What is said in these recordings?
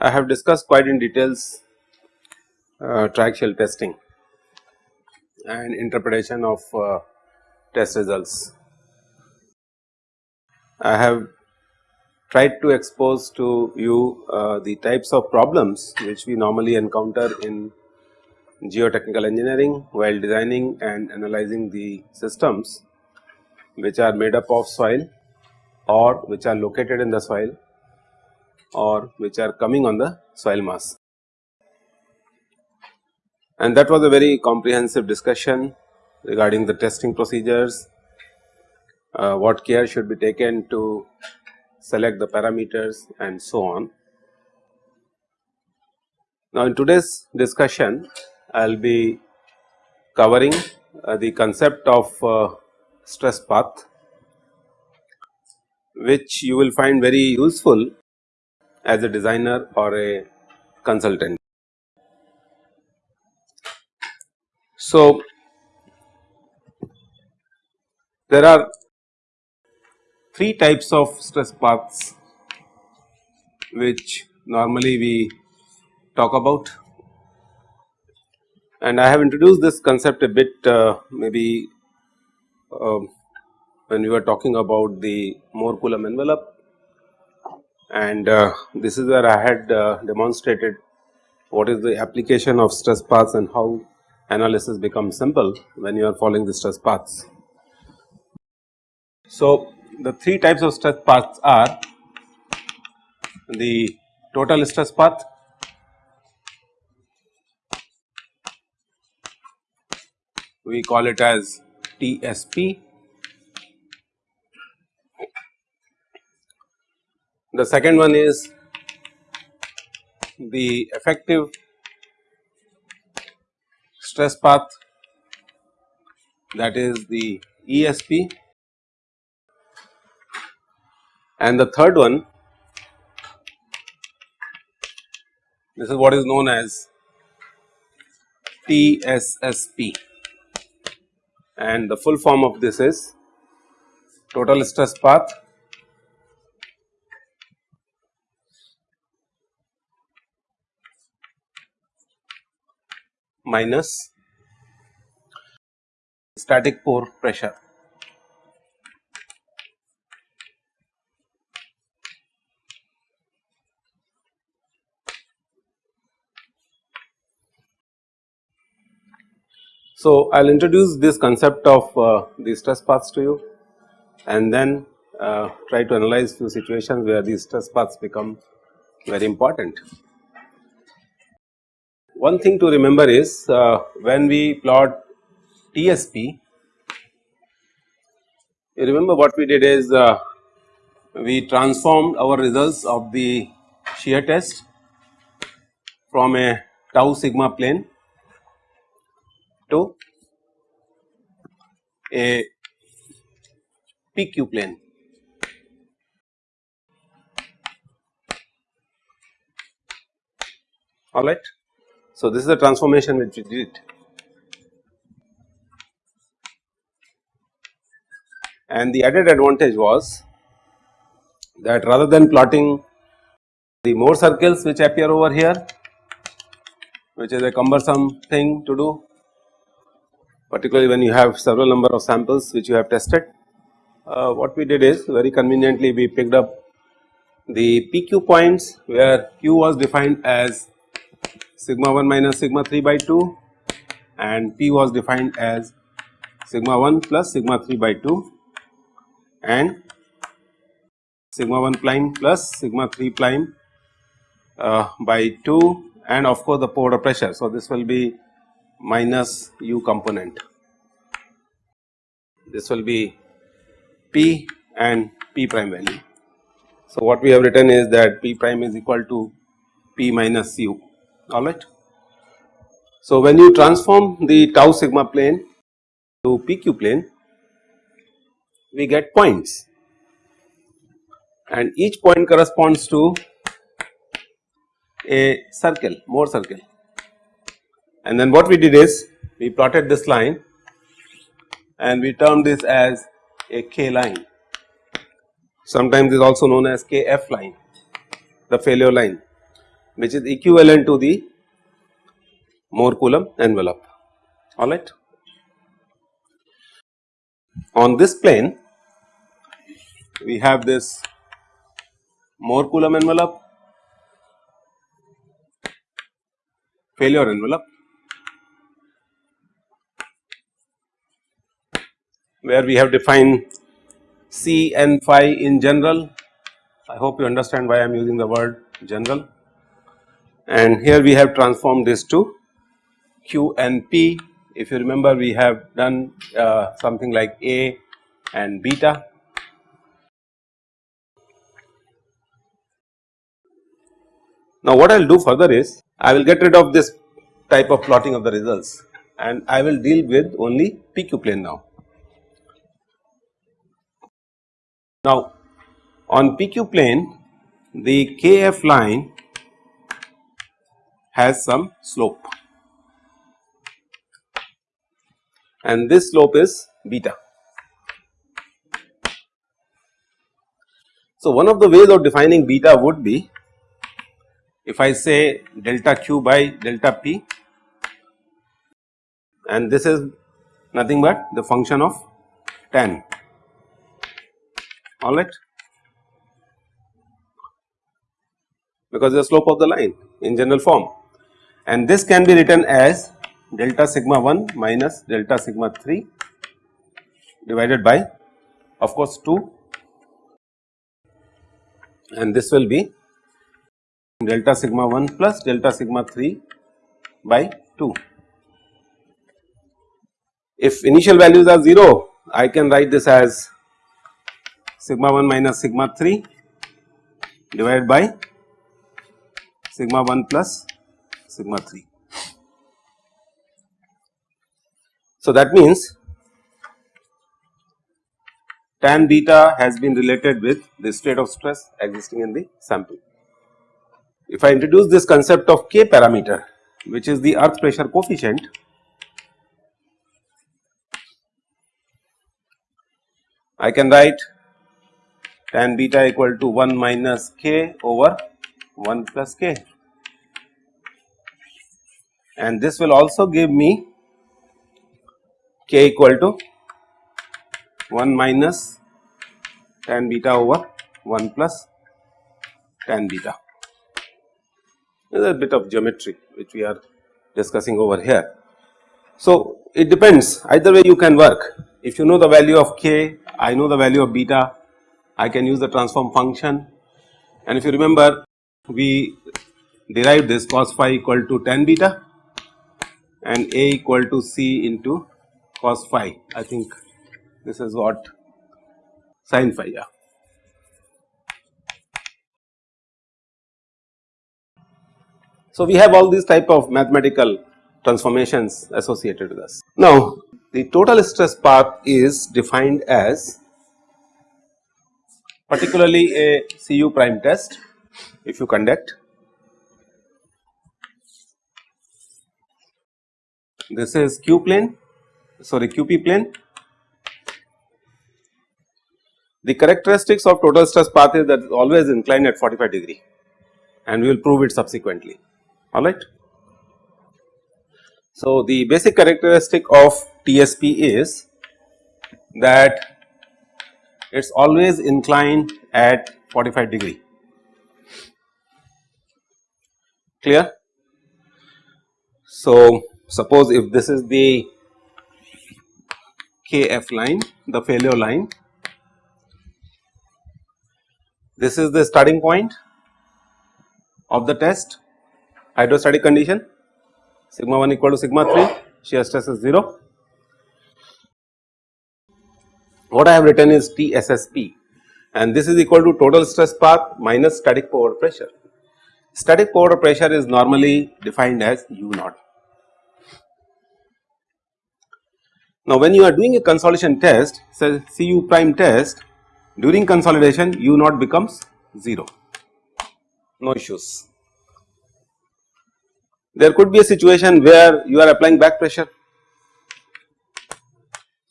I have discussed quite in details uh, triaxial testing and interpretation of uh, test results. I have tried to expose to you uh, the types of problems which we normally encounter in geotechnical engineering while designing and analyzing the systems which are made up of soil or which are located in the soil or which are coming on the soil mass. And that was a very comprehensive discussion regarding the testing procedures, uh, what care should be taken to select the parameters and so on. Now in today's discussion I will be covering uh, the concept of uh, stress path which you will find very useful as a designer or a consultant. So, there are three types of stress paths which normally we talk about and I have introduced this concept a bit uh, maybe uh, when we were talking about the Mohr Coulomb envelope and uh, this is where I had uh, demonstrated what is the application of stress paths and how analysis becomes simple when you are following the stress paths. So, the three types of stress paths are the total stress path, we call it as TSP The second one is the effective stress path that is the ESP and the third one this is what is known as TSSP and the full form of this is total stress path minus static pore pressure. So, I will introduce this concept of uh, the stress paths to you and then uh, try to analyze few situations where these stress paths become very important. One thing to remember is uh, when we plot TSP, you remember what we did is uh, we transformed our results of the shear test from a tau sigma plane to a PQ plane. Alright. So, this is the transformation which we did and the added advantage was that rather than plotting the Mohr circles which appear over here which is a cumbersome thing to do particularly when you have several number of samples which you have tested. Uh, what we did is very conveniently we picked up the PQ points where Q was defined as sigma 1 minus sigma 3 by 2 and P was defined as sigma 1 plus sigma 3 by 2 and sigma 1 prime plus sigma 3 prime uh, by 2 and of course the pore pressure. So, this will be minus u component. This will be P and P prime value. So, what we have written is that P prime is equal to P minus u alright. So, when you transform the tau sigma plane to PQ plane we get points and each point corresponds to a circle Mohr circle and then what we did is we plotted this line and we termed this as a K line sometimes is also known as KF line the failure line which is equivalent to the Mohr Coulomb envelope alright. On this plane we have this Mohr Coulomb envelope failure envelope where we have defined C and phi in general. I hope you understand why I am using the word general and here we have transformed this to Q and P. If you remember we have done uh, something like A and beta. Now what I will do further is I will get rid of this type of plotting of the results and I will deal with only PQ plane now. Now on PQ plane the KF line has some slope and this slope is beta. So one of the ways of defining beta would be if I say delta q by delta p and this is nothing but the function of tan alright because the slope of the line in general form. And this can be written as delta sigma 1 minus delta sigma 3 divided by of course 2 and this will be delta sigma 1 plus delta sigma 3 by 2. If initial values are 0, I can write this as sigma 1 minus sigma 3 divided by sigma 1 plus sigma 3. So, that means tan beta has been related with the state of stress existing in the sample. If I introduce this concept of K parameter which is the earth pressure coefficient I can write tan beta equal to 1 minus k over 1 plus k and this will also give me k equal to 1 minus tan beta over 1 plus tan beta. There is a bit of geometry which we are discussing over here. So, it depends either way you can work if you know the value of k I know the value of beta I can use the transform function and if you remember we derived this cos phi equal to tan beta and a equal to c into cos phi I think this is what sin phi yeah. So, we have all these type of mathematical transformations associated with us. Now, the total stress path is defined as particularly a CU prime test if you conduct. This is Q plane sorry QP plane. The characteristics of total stress path is that always inclined at 45 degree and we will prove it subsequently alright. So, the basic characteristic of TSP is that it is always inclined at 45 degree clear. So, suppose if this is the KF line the failure line this is the starting point of the test hydrostatic condition sigma 1 equal to sigma 3 shear stress is 0. What I have written is TSSP and this is equal to total stress path minus static pore pressure. Static pore pressure is normally defined as U naught. Now when you are doing a consolidation test say CU prime test during consolidation U naught becomes 0 no issues there could be a situation where you are applying back pressure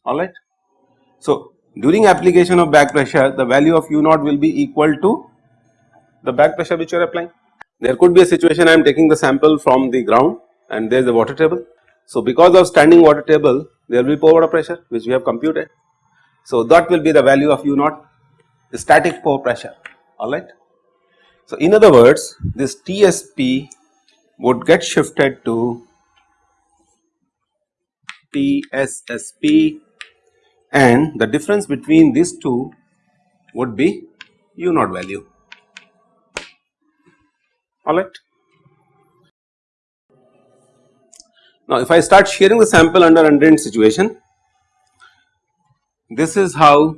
alright. So, during application of back pressure the value of u naught will be equal to the back pressure which you are applying. There could be a situation I am taking the sample from the ground and there is a water table. So, because of standing water table there will be pore water pressure which we have computed. So, that will be the value of u naught the static pore pressure alright. So, in other words this TSP would get shifted to TSSP and the difference between these two would be u naught value alright. Now, if I start shearing the sample under undrained situation, this is how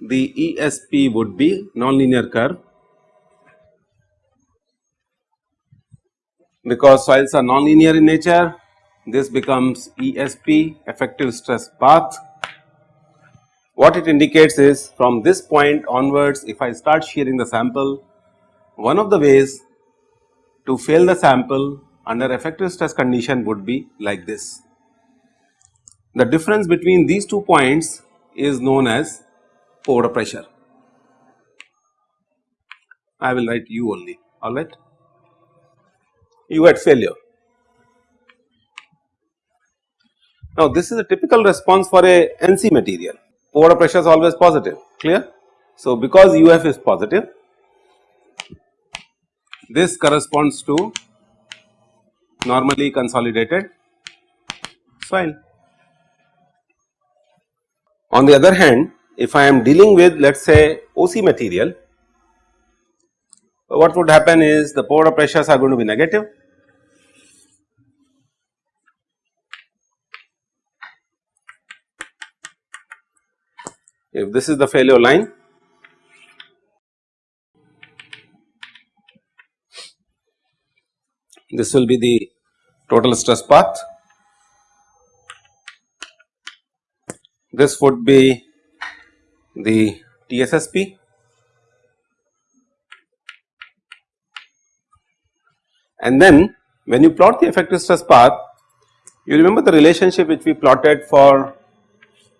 the ESP would be nonlinear curve because soils are nonlinear in nature this becomes ESP effective stress path. What it indicates is from this point onwards if I start shearing the sample one of the ways to fail the sample under effective stress condition would be like this. The difference between these two points is known as pore pressure. I will write U only alright. U at failure. Now this is a typical response for a NC material pore pressure is always positive clear. So because UF is positive this corresponds to normally consolidated soil. On the other hand, if I am dealing with let us say OC material, what would happen is the pore pressures are going to be negative. If this is the failure line, this will be the total stress path. This would be the TSSP and then when you plot the effective stress path you remember the relationship which we plotted for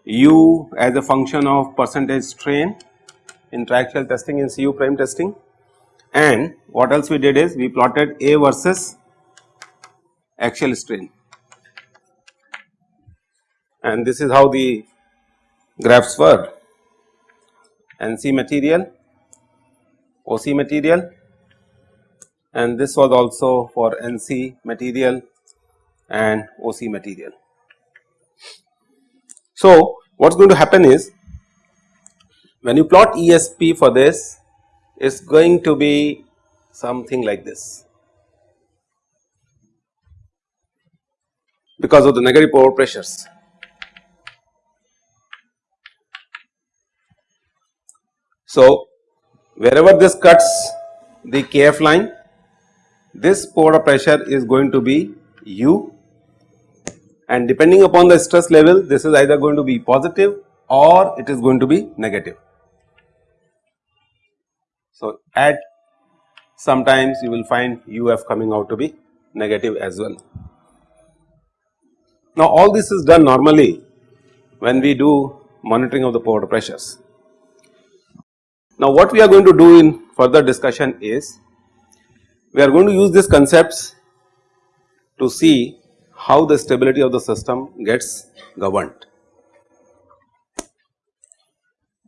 u as a function of percentage strain in triaxial testing in CU prime testing. And what else we did is we plotted A versus axial strain. And this is how the graphs were. NC material, OC material and this was also for NC material and OC material. So, what is going to happen is when you plot ESP for this it is going to be something like this. because of the negative pore pressures. So, wherever this cuts the KF line, this pore pressure is going to be U and depending upon the stress level this is either going to be positive or it is going to be negative. So, at sometimes you will find UF coming out to be negative as well. Now all this is done normally when we do monitoring of the pore pressures. Now what we are going to do in further discussion is we are going to use these concepts to see how the stability of the system gets governed.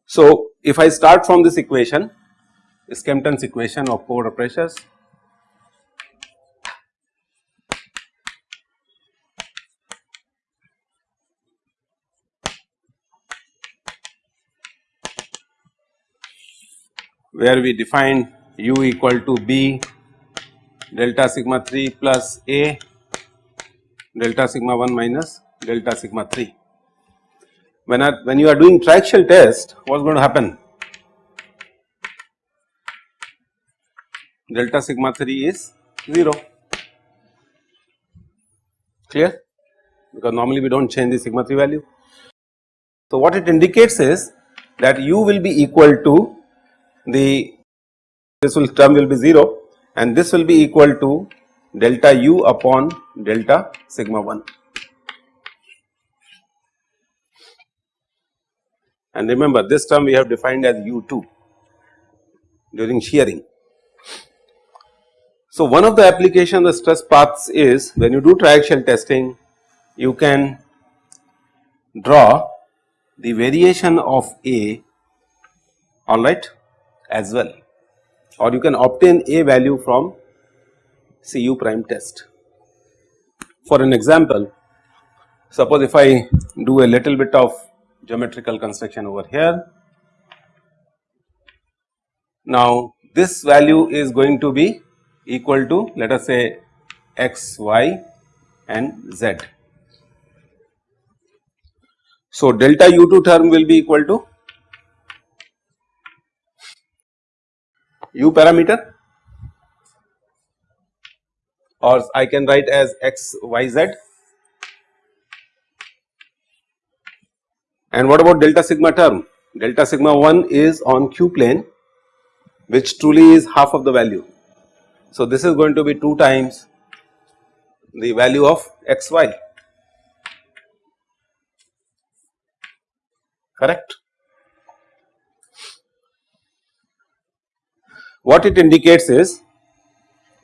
So if I start from this equation Skempton's equation of pore pressures where we define u equal to b delta sigma 3 plus a delta sigma 1 minus delta sigma 3. When, I, when you are doing triaxial test what is going to happen? Delta sigma 3 is 0 clear because normally we do not change the sigma 3 value. So, what it indicates is that u will be equal to the this will term will be 0 and this will be equal to delta u upon delta sigma 1. And remember this term we have defined as u2 during shearing. So, one of the application of the stress paths is when you do triaxial testing you can draw the variation of A alright as well or you can obtain A value from Cu prime test. For an example, suppose if I do a little bit of geometrical construction over here. Now, this value is going to be equal to let us say x, y and z. So, delta u2 term will be equal to u parameter or I can write as x y z and what about delta sigma term delta sigma 1 is on q plane which truly is half of the value. So, this is going to be 2 times the value of x y correct. What it indicates is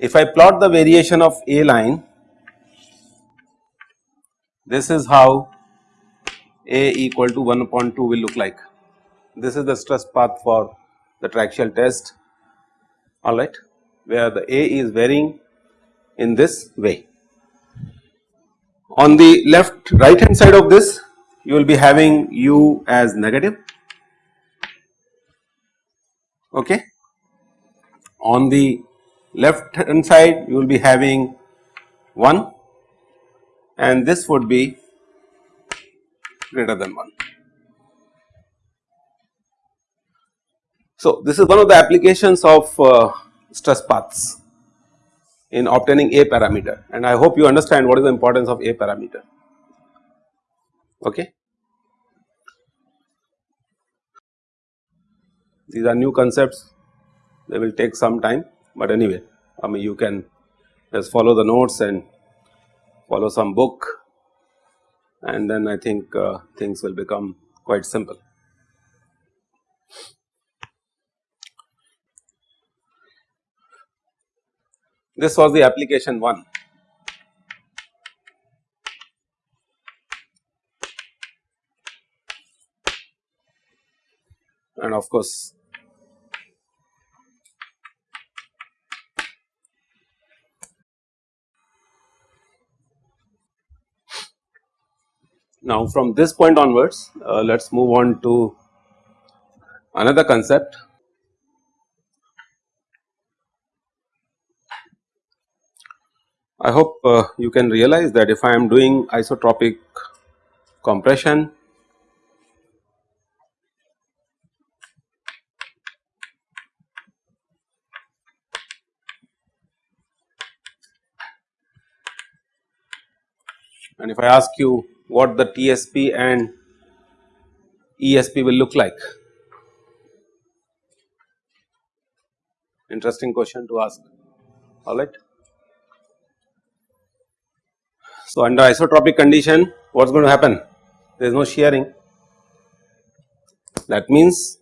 if I plot the variation of A line this is how A equal to 1 upon 2 will look like. This is the stress path for the triaxial test alright where the A is varying in this way. On the left right hand side of this you will be having u as negative okay on the left hand side you will be having 1 and this would be greater than 1. So, this is one of the applications of uh, stress paths in obtaining A parameter and I hope you understand what is the importance of A parameter. Okay. These are new concepts they will take some time but anyway I mean you can just follow the notes and follow some book and then I think uh, things will become quite simple. This was the application 1. And of course, Now, from this point onwards uh, let us move on to another concept. I hope uh, you can realize that if I am doing isotropic compression and if I ask you what the TSP and ESP will look like? Interesting question to ask, alright. So, under isotropic condition what is going to happen? There is no shearing. That means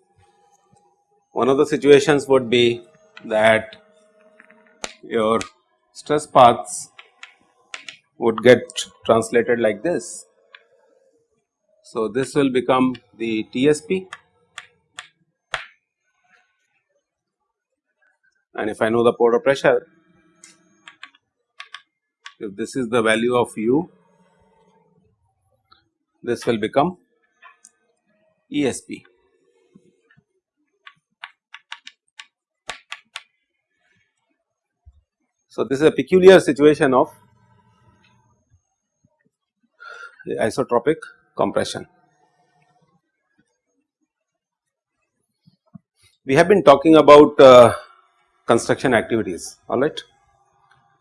one of the situations would be that your stress paths would get translated like this so, this will become the TSP and if I know the pore pressure, if this is the value of u, this will become ESP. So, this is a peculiar situation of isotropic compression. We have been talking about uh, construction activities alright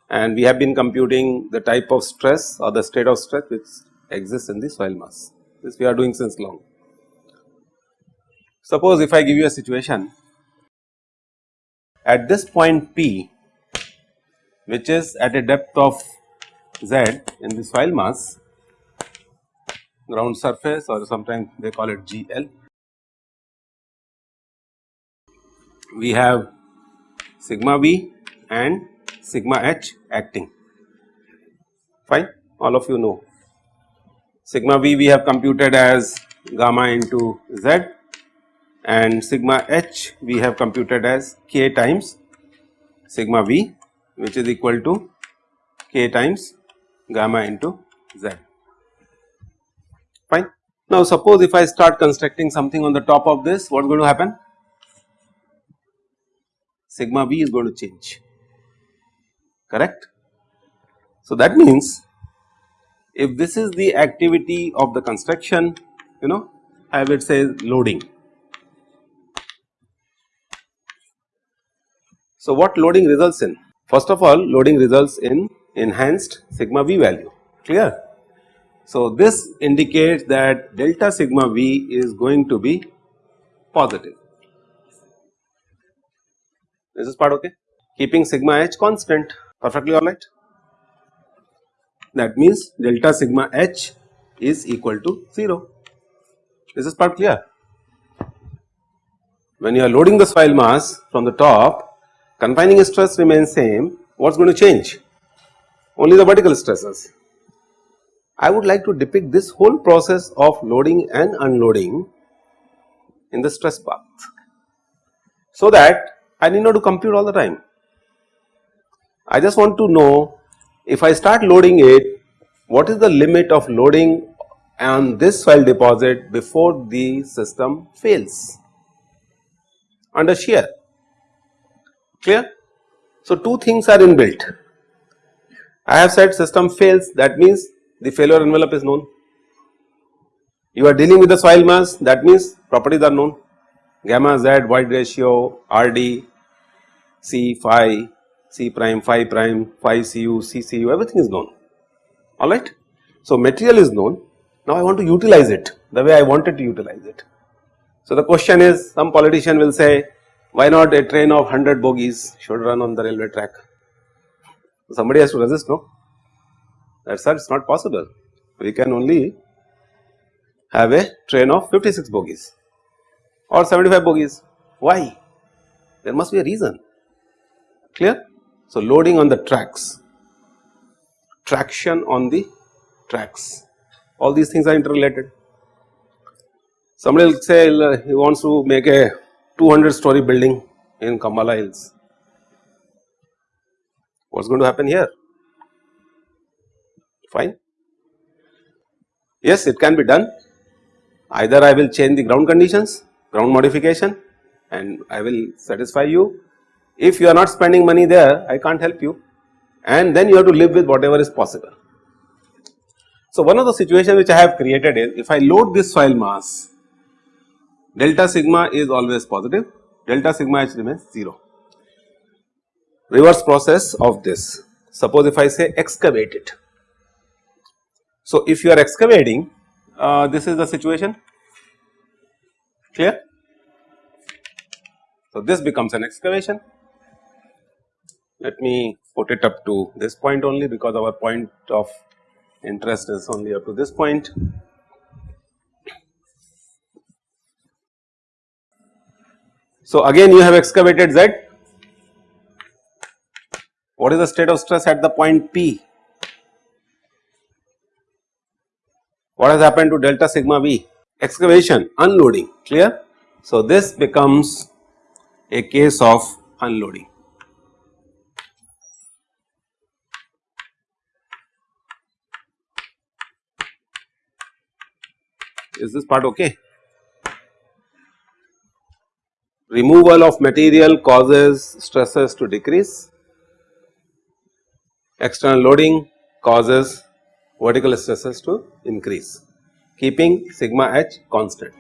and we have been computing the type of stress or the state of stress which exists in the soil mass this we are doing since long. Suppose if I give you a situation at this point P which is at a depth of z in the soil mass ground surface or sometimes they call it GL. We have sigma V and sigma H acting fine all of you know. Sigma V we have computed as gamma into Z and sigma H we have computed as K times sigma V which is equal to K times gamma into Z. Now suppose if I start constructing something on the top of this what is going to happen? Sigma V is going to change correct. So that means if this is the activity of the construction you know I would say loading. So what loading results in? First of all loading results in enhanced sigma v value clear. So this indicates that delta sigma v is going to be positive. This is this part okay? Keeping sigma h constant perfectly alright. That means delta sigma h is equal to 0. Is this part clear? When you are loading the soil mass from the top, confining stress remains same, what is going to change? Only the vertical stresses. I would like to depict this whole process of loading and unloading in the stress path, so that I need not to compute all the time. I just want to know if I start loading it, what is the limit of loading on this soil deposit before the system fails under shear clear. So, two things are inbuilt I have said system fails that means the failure envelope is known you are dealing with the soil mass that means properties are known gamma z void ratio RD C phi C prime phi prime phi Cu C Cu everything is known alright. So, material is known now I want to utilize it the way I wanted to utilize it. So the question is some politician will say why not a train of 100 bogies should run on the railway track. Somebody has to resist no that sir it is not possible we can only have a train of 56 bogies or 75 bogies why there must be a reason clear. So loading on the tracks traction on the tracks all these things are interrelated. Somebody will say uh, he wants to make a 200 story building in Cumballa Hills. What is going to happen here? Fine. Yes, it can be done. Either I will change the ground conditions, ground modification and I will satisfy you. If you are not spending money there, I can't help you and then you have to live with whatever is possible. So, one of the situations which I have created is if I load this soil mass delta sigma is always positive delta sigma h remains 0. Reverse process of this suppose if I say excavate it. So, if you are excavating uh, this is the situation clear. So, this becomes an excavation let me put it up to this point only because our point of interest is only up to this point. So, again you have excavated Z. What is the state of stress at the point P? What has happened to delta sigma V? Excavation, unloading, clear? So, this becomes a case of unloading. Is this part okay? Removal of material causes stresses to decrease, external loading causes vertical stresses to increase, keeping sigma h constant.